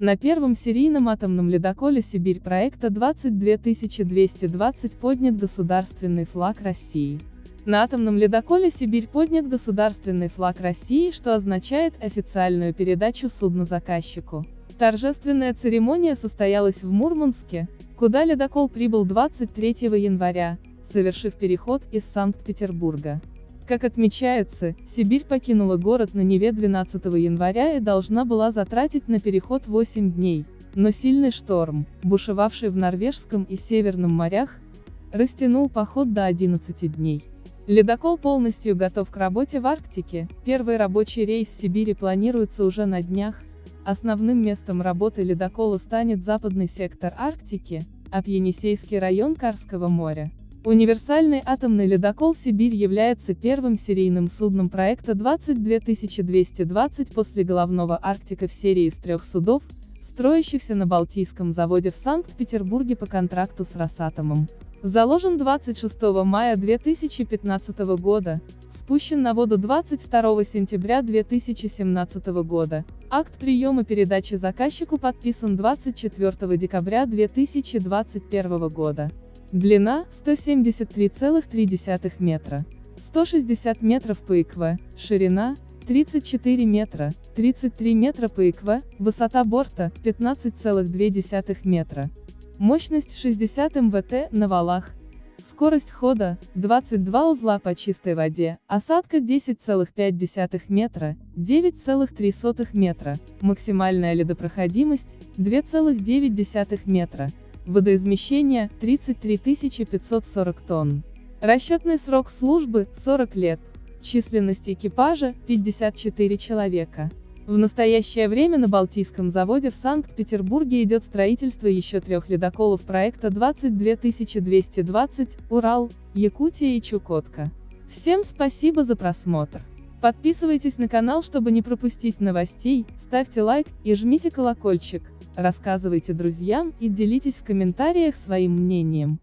На первом серийном атомном ледоколе «Сибирь» проекта 22220 поднят государственный флаг России. На атомном ледоколе «Сибирь» поднят государственный флаг России, что означает официальную передачу судна заказчику. Торжественная церемония состоялась в Мурманске, куда ледокол прибыл 23 января, совершив переход из Санкт-Петербурга. Как отмечается, Сибирь покинула город на Неве 12 января и должна была затратить на переход 8 дней, но сильный шторм, бушевавший в Норвежском и Северном морях, растянул поход до 11 дней. Ледокол полностью готов к работе в Арктике, первый рабочий рейс Сибири планируется уже на днях, основным местом работы ледокола станет западный сектор Арктики, а Пьенисейский район Карского моря. Универсальный атомный ледокол «Сибирь» является первым серийным судном проекта 22220 после головного Арктика в серии из трех судов, строящихся на Балтийском заводе в Санкт-Петербурге по контракту с Росатомом. Заложен 26 мая 2015 года, спущен на воду 22 сентября 2017 года. Акт приема передачи заказчику подписан 24 декабря 2021 года. Длина – 173,3 метра. 160 метров по ИКВ, ширина – 34 метра, 33 метра по ИКВ, высота борта – 15,2 метра. Мощность 60 МВТ на валах. Скорость хода – 22 узла по чистой воде, осадка 10,5 метра, 9,3 метра, максимальная ледопроходимость – 2,9 метра, водоизмещение – 33 540 тонн. Расчетный срок службы – 40 лет, численность экипажа – 54 человека. В настоящее время на Балтийском заводе в Санкт-Петербурге идет строительство еще трех ледоколов проекта 22220 «Урал», «Якутия» и «Чукотка». Всем спасибо за просмотр. Подписывайтесь на канал, чтобы не пропустить новостей, ставьте лайк и жмите колокольчик, рассказывайте друзьям и делитесь в комментариях своим мнением.